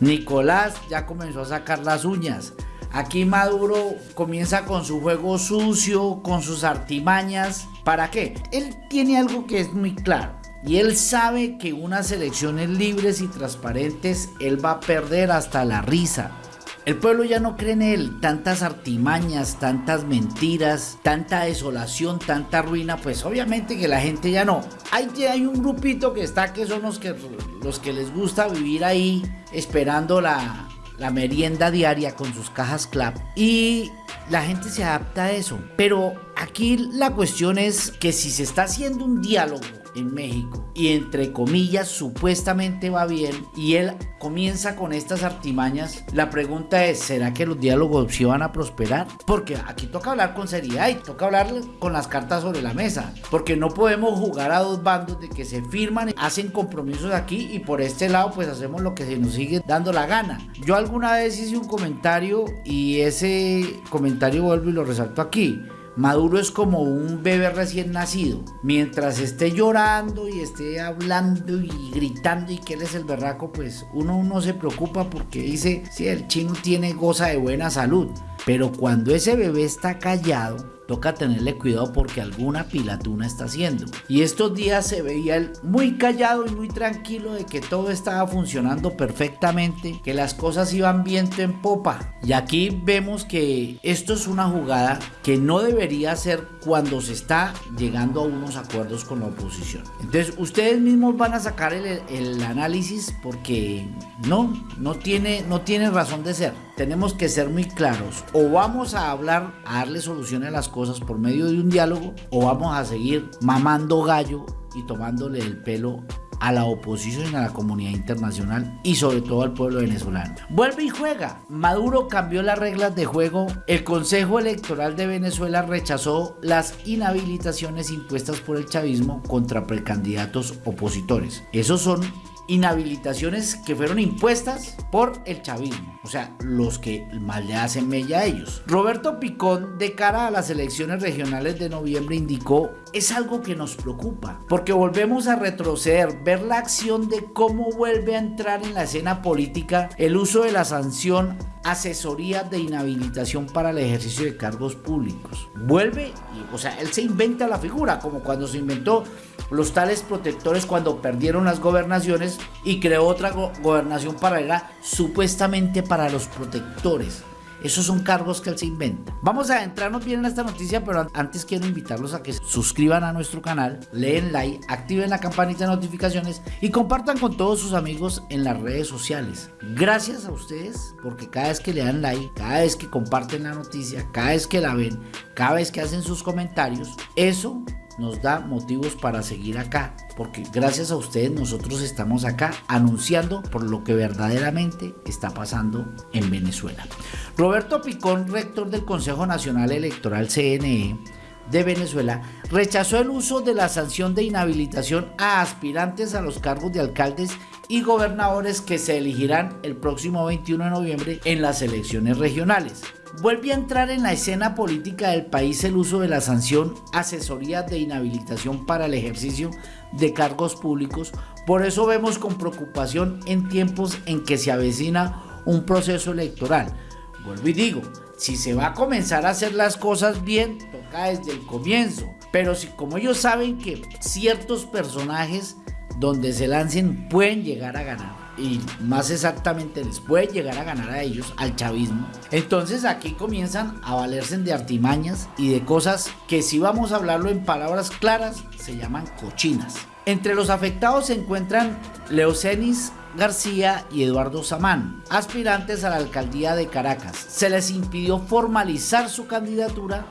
Nicolás ya comenzó a sacar las uñas. Aquí Maduro comienza con su juego sucio, con sus artimañas. ¿Para qué? Él tiene algo que es muy claro. Y él sabe que unas elecciones libres y transparentes él va a perder hasta la risa. El pueblo ya no cree en él, tantas artimañas, tantas mentiras, tanta desolación, tanta ruina, pues obviamente que la gente ya no. Hay, hay un grupito que está que son los que, los que les gusta vivir ahí esperando la, la merienda diaria con sus cajas clap y la gente se adapta a eso. Pero aquí la cuestión es que si se está haciendo un diálogo en México y entre comillas supuestamente va bien y él comienza con estas artimañas, la pregunta es, ¿será que los diálogos sí van a prosperar? Porque aquí toca hablar con seriedad y toca hablar con las cartas sobre la mesa, porque no podemos jugar a dos bandos de que se firman, hacen compromisos aquí y por este lado pues hacemos lo que se nos sigue dando la gana. Yo alguna vez hice un comentario y ese comentario vuelvo y lo resalto aquí. Maduro es como un bebé recién nacido. Mientras esté llorando y esté hablando y gritando y que él es el berraco, pues uno no se preocupa porque dice, si el chino tiene goza de buena salud. Pero cuando ese bebé está callado, toca tenerle cuidado porque alguna pilatuna está haciendo. Y estos días se veía él muy callado y muy tranquilo de que todo estaba funcionando perfectamente, que las cosas iban viento en popa. Y aquí vemos que esto es una jugada que no debería ser cuando se está llegando a unos acuerdos con la oposición. Entonces ustedes mismos van a sacar el, el análisis porque no, no tiene, no tiene razón de ser. Tenemos que ser muy claros. O vamos a hablar, a darle soluciones a las cosas por medio de un diálogo o vamos a seguir mamando gallo y tomándole el pelo a la oposición y a la comunidad internacional y sobre todo al pueblo venezolano. Vuelve y juega. Maduro cambió las reglas de juego. El Consejo Electoral de Venezuela rechazó las inhabilitaciones impuestas por el chavismo contra precandidatos opositores. Esos son inhabilitaciones que fueron impuestas por el chavismo, o sea, los que mal le hacen mella a ellos. Roberto Picón, de cara a las elecciones regionales de noviembre, indicó, es algo que nos preocupa, porque volvemos a retroceder, ver la acción de cómo vuelve a entrar en la escena política el uso de la sanción asesoría de inhabilitación para el ejercicio de cargos públicos. Vuelve, y, o sea, él se inventa la figura, como cuando se inventó los tales protectores cuando perdieron las gobernaciones y creó otra gobernación paralela supuestamente para los protectores. Esos son cargos que él se inventa. Vamos a adentrarnos bien en esta noticia, pero antes quiero invitarlos a que suscriban a nuestro canal, leen like, activen la campanita de notificaciones y compartan con todos sus amigos en las redes sociales. Gracias a ustedes porque cada vez que le dan like, cada vez que comparten la noticia, cada vez que la ven, cada vez que hacen sus comentarios, eso nos da motivos para seguir acá, porque gracias a ustedes nosotros estamos acá anunciando por lo que verdaderamente está pasando en Venezuela. Roberto Picón, rector del Consejo Nacional Electoral CNE, de Venezuela rechazó el uso de la sanción de inhabilitación a aspirantes a los cargos de alcaldes y gobernadores que se elegirán el próximo 21 de noviembre en las elecciones regionales vuelve a entrar en la escena política del país el uso de la sanción asesoría de inhabilitación para el ejercicio de cargos públicos. Por eso vemos con preocupación en tiempos en que se avecina un proceso electoral. Vuelvo y digo, si se va a comenzar a hacer las cosas bien, toca desde el comienzo. Pero si como ellos saben que ciertos personajes donde se lancen pueden llegar a ganar y más exactamente les puede llegar a ganar a ellos, al chavismo. Entonces aquí comienzan a valerse de artimañas y de cosas que si vamos a hablarlo en palabras claras, se llaman cochinas. Entre los afectados se encuentran Leocenis García y Eduardo Samán, aspirantes a la alcaldía de Caracas. Se les impidió formalizar su candidatura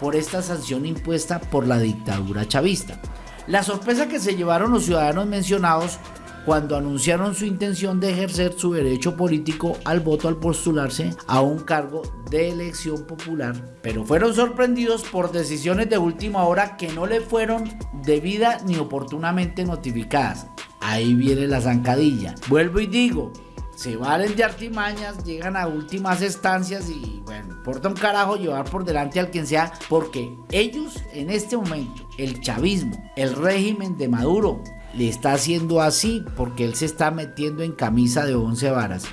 por esta sanción impuesta por la dictadura chavista. La sorpresa que se llevaron los ciudadanos mencionados cuando anunciaron su intención de ejercer su derecho político al voto al postularse a un cargo de elección popular, pero fueron sorprendidos por decisiones de última hora que no le fueron debida ni oportunamente notificadas. Ahí viene la zancadilla. Vuelvo y digo, se valen de artimañas, llegan a últimas estancias y bueno, importa un carajo llevar por delante al quien sea, porque ellos en este momento, el chavismo, el régimen de Maduro, le está haciendo así porque él se está metiendo en camisa de once varas.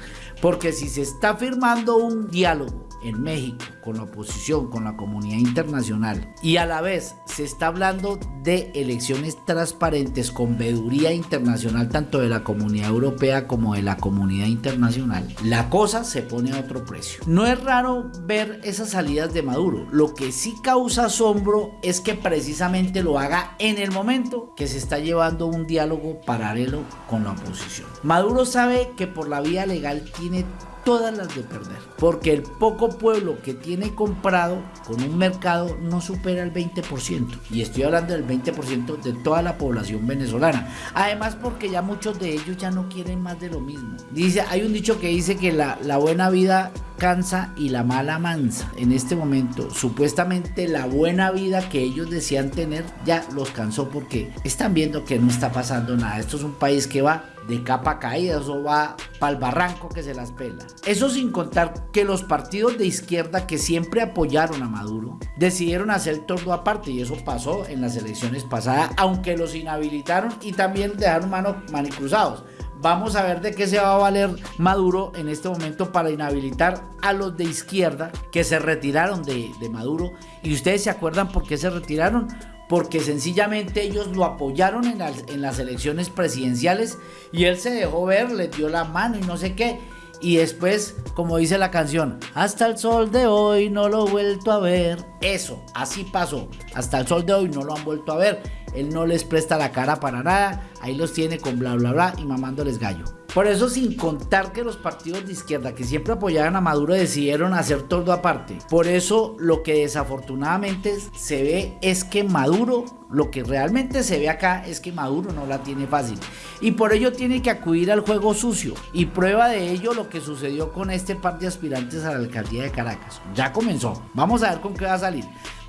Porque si se está firmando un diálogo en México con la oposición, con la comunidad internacional y a la vez se está hablando de elecciones transparentes con veeduría internacional tanto de la comunidad europea como de la comunidad internacional, la cosa se pone a otro precio. No es raro ver esas salidas de Maduro, lo que sí causa asombro es que precisamente lo haga en el momento que se está llevando un diálogo paralelo con la oposición. Maduro sabe que por la vía legal tiene todas las de perder. Porque el poco pueblo que tiene comprado con un mercado no supera el 20%. Y estoy hablando del 20% de toda la población venezolana. Además porque ya muchos de ellos ya no quieren más de lo mismo. Dice, hay un dicho que dice que la, la buena vida cansa y la mala mansa. En este momento, supuestamente la buena vida que ellos decían tener ya los cansó porque están viendo que no está pasando nada. Esto es un país que va de capa caída, eso va para el barranco que se las pela. Eso sin contar que los partidos de izquierda que siempre apoyaron a Maduro decidieron hacer todo aparte y eso pasó en las elecciones pasadas, aunque los inhabilitaron y también dejaron manos manicruzados. Vamos a ver de qué se va a valer Maduro en este momento para inhabilitar a los de izquierda que se retiraron de, de Maduro. Y ustedes se acuerdan por qué se retiraron porque sencillamente ellos lo apoyaron en las, elecciones presidenciales y él se dejó ver, le dio la mano y no sé qué. Y después, como dice la canción, hasta el sol de hoy no lo he vuelto a ver. Eso, así pasó. Hasta el sol de hoy no lo han vuelto a ver. Él no les presta la cara para nada. Ahí los tiene con bla bla bla y mamándoles gallo. Por eso sin contar que los partidos de izquierda que siempre apoyaban a Maduro decidieron hacer todo aparte. Por eso lo que desafortunadamente se ve es que Maduro, lo que realmente se ve acá es que Maduro no la tiene fácil. Y por ello tiene que acudir al juego sucio. Y prueba de ello lo que sucedió con este par de aspirantes a la alcaldía de Caracas. Ya comenzó. Vamos a ver con qué va a salir.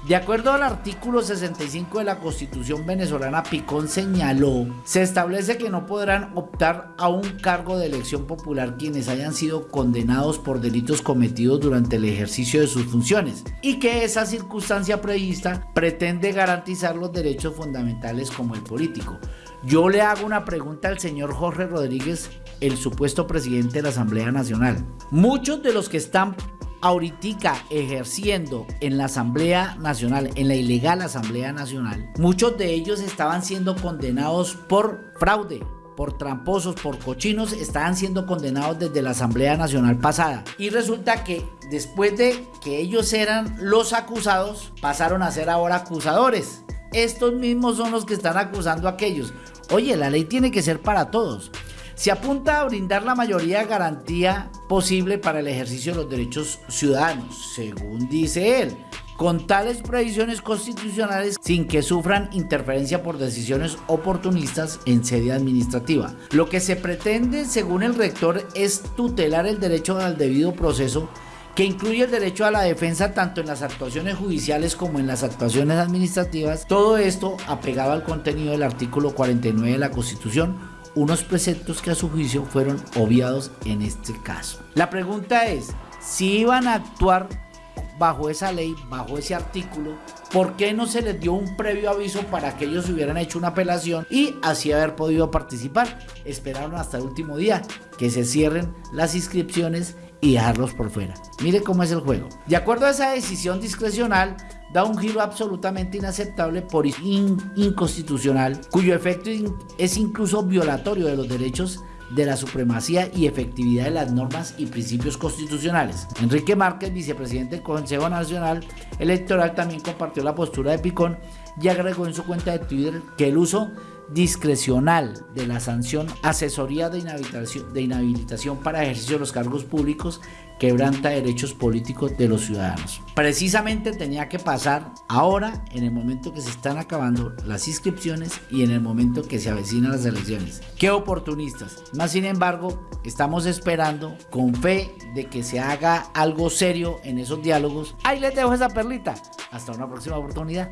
De acuerdo al artículo 65 de la Constitución venezolana, Picón señaló, se establece que no podrán optar a un cargo de elección popular quienes hayan sido condenados por delitos cometidos durante el ejercicio de sus funciones y que esa circunstancia prevista pretende garantizar los derechos fundamentales como el político. Yo le hago una pregunta al señor Jorge Rodríguez, el supuesto presidente de la Asamblea Nacional. Muchos de los que están ahorita ejerciendo en la Asamblea Nacional, en la ilegal Asamblea Nacional, muchos de ellos estaban siendo condenados por fraude, por tramposos, por cochinos, estaban siendo condenados desde la Asamblea Nacional pasada. Y resulta que después de que ellos eran los acusados, pasaron a ser ahora acusadores. Estos mismos son los que están acusando a aquellos. Oye, la ley tiene que ser para todos. Se apunta a brindar la mayoría garantía posible para el ejercicio de los derechos ciudadanos, según dice él, con tales previsiones constitucionales sin que sufran interferencia por decisiones oportunistas en sede administrativa. Lo que se pretende, según el rector, es tutelar el derecho al debido proceso que incluye el derecho a la defensa tanto en las actuaciones judiciales como en las actuaciones administrativas, todo esto apegado al contenido del artículo 49 de la Constitución, unos preceptos que a su juicio fueron obviados en este caso. La pregunta es, si iban a actuar bajo esa ley, bajo ese artículo, ¿por qué no se les dio un previo aviso para que ellos hubieran hecho una apelación y así haber podido participar? Esperaron hasta el último día que se cierren las inscripciones y dejarlos por fuera. Mire cómo es el juego. De acuerdo a esa decisión discrecional, da un giro absolutamente inaceptable por inconstitucional, cuyo efecto es incluso violatorio de los derechos de la supremacía y efectividad de las normas y principios constitucionales. Enrique Márquez, vicepresidente del Consejo Nacional Electoral, también compartió la postura de Picón y agregó en su cuenta de Twitter que el uso discrecional de la sanción asesoría de inhabilitación, de inhabilitación para ejercicio de los cargos públicos quebranta derechos políticos de los ciudadanos. Precisamente tenía que pasar ahora, en el momento que se están acabando las inscripciones y en el momento que se avecinan las elecciones. ¡Qué oportunistas! Más sin embargo, estamos esperando con fe de que se haga algo serio en esos diálogos. Ahí les dejo esa perlita. Hasta una próxima oportunidad.